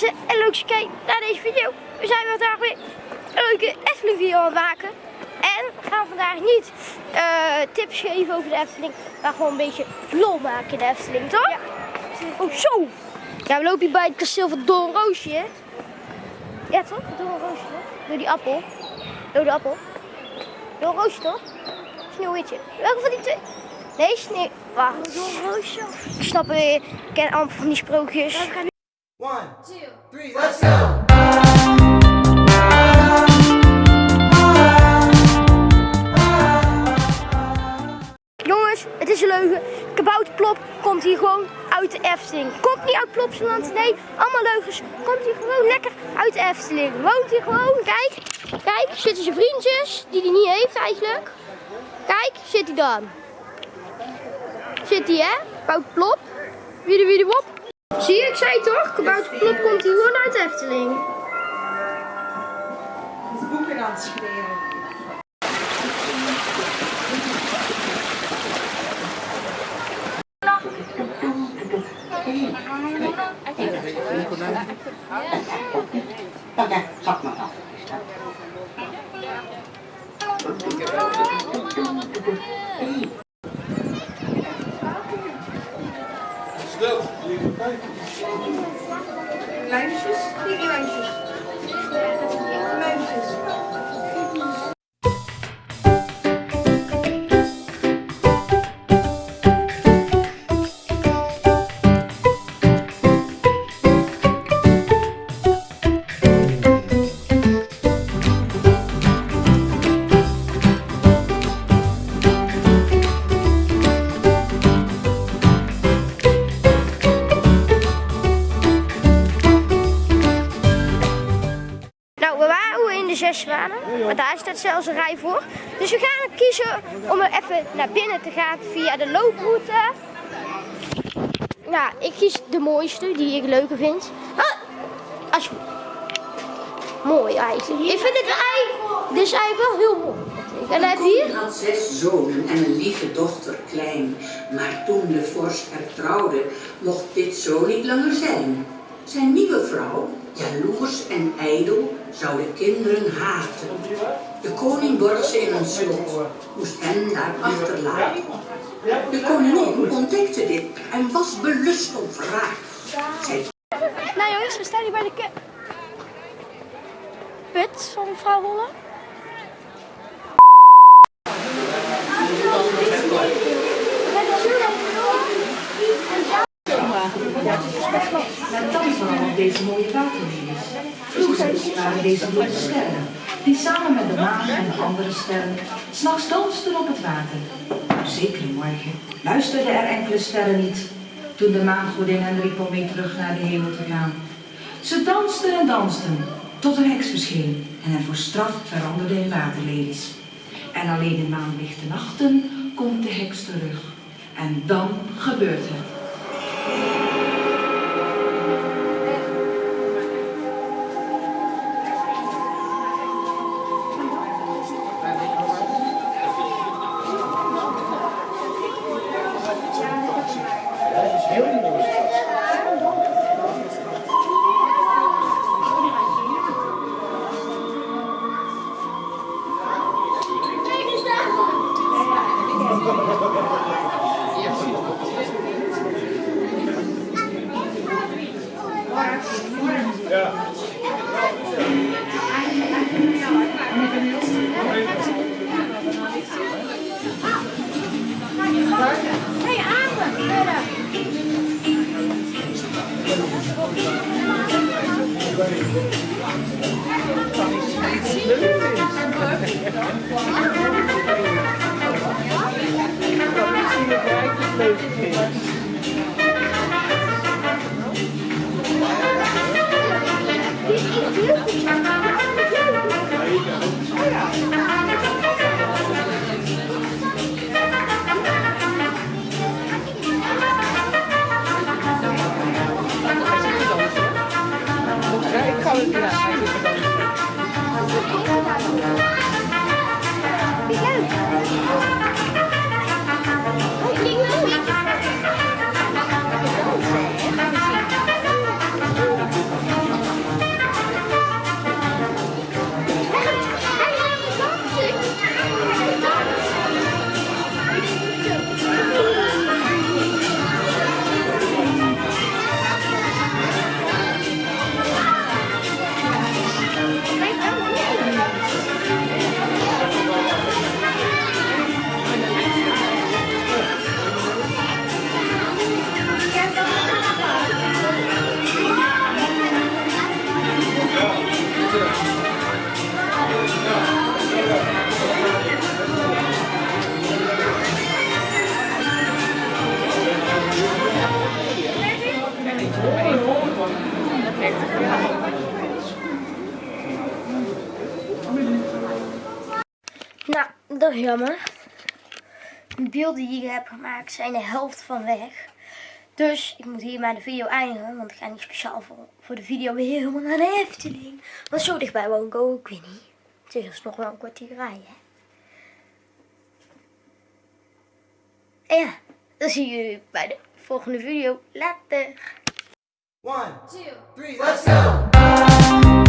mensen en leuk dat je kijkt naar deze video. We zijn vandaag weer een leuke Efteling video aan het maken. En we gaan vandaag niet eh, tips geven over de Efteling, maar gewoon een beetje vlog maken in de Efteling, toch? Ja. Oh, zo! Ja, we lopen hier bij het kasteel van Doornroosje. Ja, toch? Doornroosje, toch? Door die appel. Door de appel. Doornroosje, toch? Sneeuwwitje. Welke van die twee? Nee, sneeuw... Wacht. Doornroosje? Ik snap weer. Ik ken allemaal van die sprookjes. One, two, three, let's go! Jongens, het is een leugen. Kabouterplop komt hier gewoon uit de Efteling. Komt niet uit Plopsaland, nee, allemaal leugens. Komt hier gewoon lekker uit de Efteling. Woont hier gewoon, kijk. Kijk, zitten zijn vriendjes, die hij niet heeft eigenlijk. Kijk, zit hij dan. Zit hij, hè? Kabouterplop. Wie de wie de wop. Zie je, ik zei toch? Kabouterplop komt hier gewoon uit de Efteling. de boeken aan het schreeuwen. Oké, zak maar af. Zes zwanen, maar daar staat zelfs een rij voor. Dus we gaan kiezen om er even naar binnen te gaan via de looproute. Ja, ik kies de mooiste, die ik leuker vind. Ah, alsjeblieft. Mooi eigenlijk. Ik vind dit, eigenlijk, dit is eigenlijk wel heel mooi. En je hier... had zes zonen en een lieve dochter klein. Maar toen de vorst haar trouwde, mocht dit zo niet langer zijn. Zijn nieuwe vrouw, jaloers en ijdel, zou de kinderen haten. De koning borg ze in een slot, moest hen daar achterlaten. De koningin ontdekte dit en was belust op wraak. Zij Nou jongens, we staan hier bij de put van mevrouw Holle. Van deze mooie waterlelies. Vroeger waren deze mooie sterren, die samen met de maan en de andere sterren s'nachts dansten op het water. Op zekere morgen luisterden er enkele sterren niet, toen de maangodin hen riep om mee terug naar de hemel te gaan. Ze dansten en dansten, tot een heks verscheen en hen voor straf veranderde in waterlelies. En alleen in maanlichte nachten komt de heks terug. En dan gebeurt het. Ik dat is jammer. De beelden die ik heb gemaakt zijn de helft van weg. Dus ik moet hier maar de video eindigen. Want ik ga niet speciaal voor, voor de video weer helemaal naar de Efteling. Want zo dichtbij woon ik ook, ik weet niet. Het is dus nog wel een kwartier rijden. En ja, dan zie je jullie bij de volgende video. Later. One, two, three, let's go!